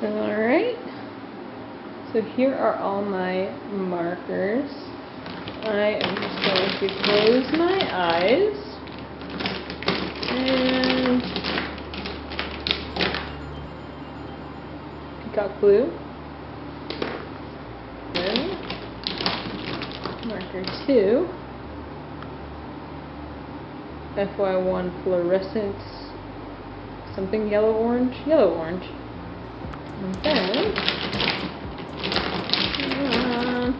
Alright, so here are all my markers. I am just going to close my eyes and peacock blue. Then marker 2. FY1 fluorescence, something yellow-orange, yellow orange, then, uh,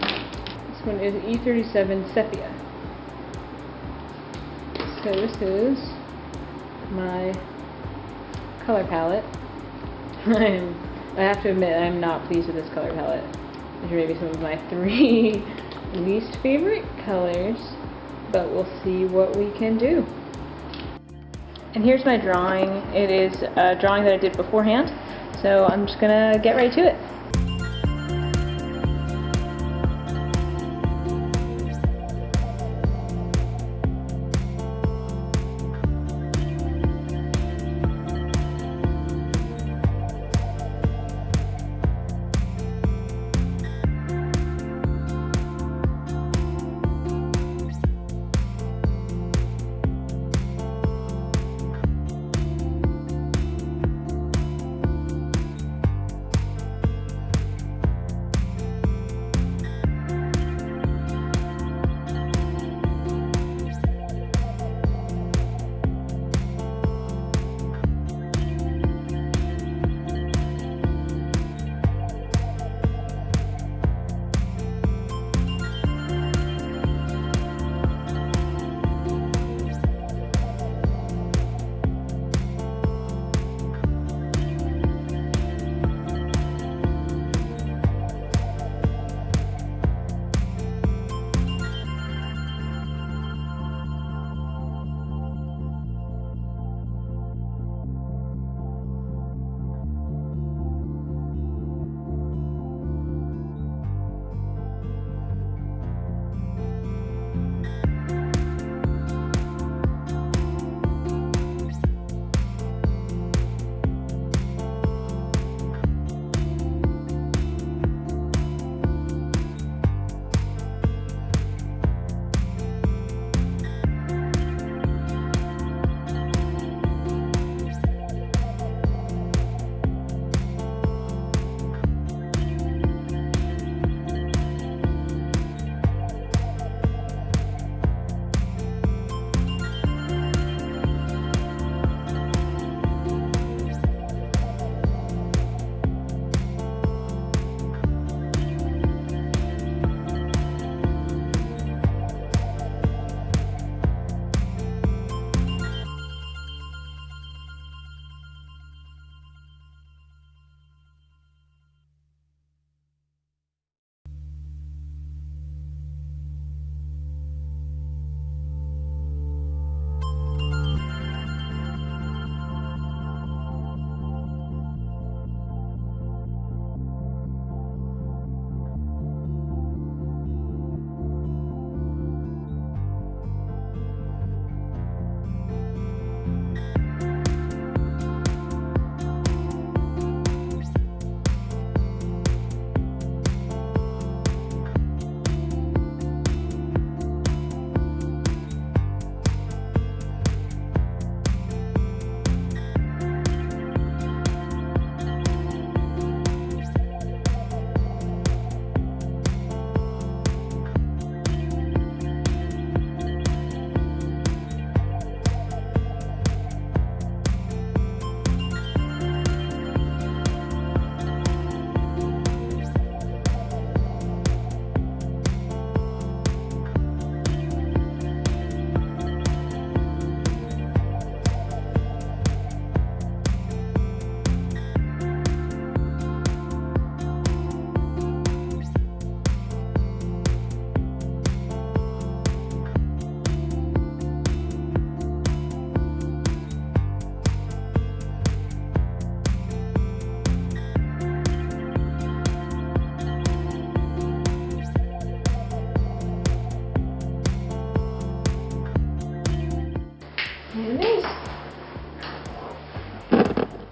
this one is E37 Sepia. So this is my color palette. I'm, I have to admit I'm not pleased with this color palette. These are maybe some of my three least favorite colors, but we'll see what we can do. And here's my drawing. It is a drawing that I did beforehand. So I'm just going to get right to it.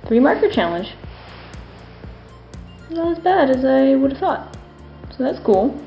Three marker challenge. not as bad as I would have thought. So that's cool.